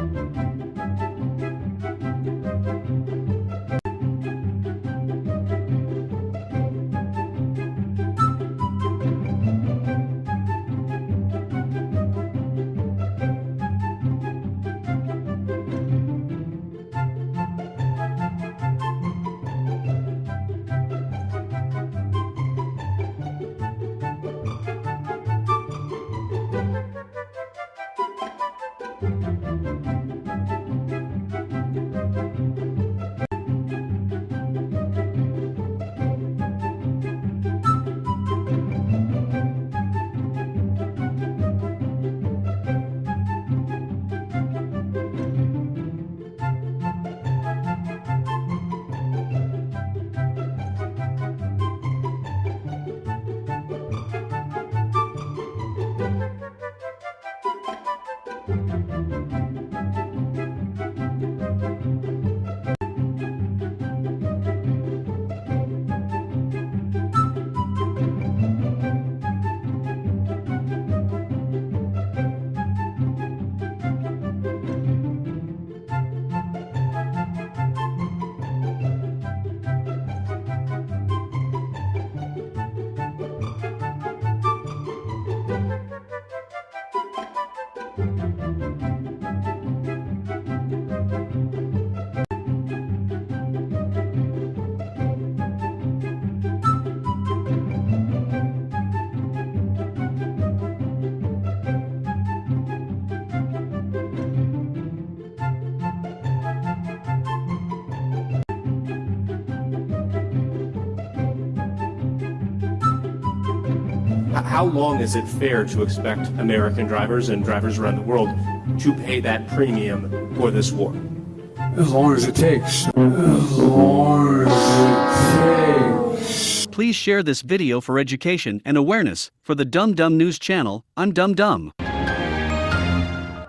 Música How long is it fair to expect American drivers and drivers around the world to pay that premium for this war? As long as it takes. As long as it takes. Please share this video for education and awareness. For the Dum Dum News channel, I'm Dum Dum.